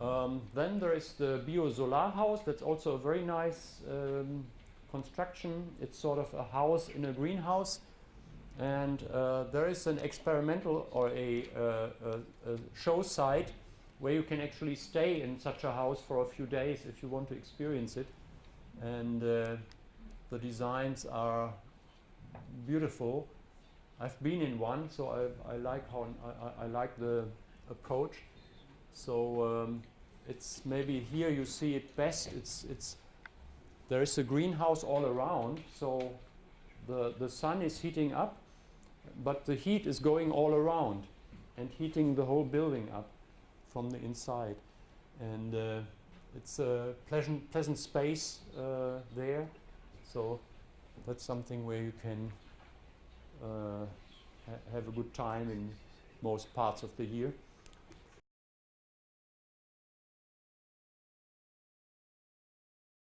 Um, then there is the Bio Solar House. That's also a very nice um, construction. It's sort of a house in a greenhouse. And uh, there is an experimental or a, uh, a, a, show site where you can actually stay in such a house for a few days if you want to experience it. And uh, the designs are beautiful. I've been in one, so I, I like how I, I, like the approach. So um, it's maybe here you see it best. It's it's there is a greenhouse all around, so the the sun is heating up, but the heat is going all around and heating the whole building up from the inside, and uh, it's a pleasant pleasant space uh, there. So that's something where you can Uh, ha have a good time in most parts of the year.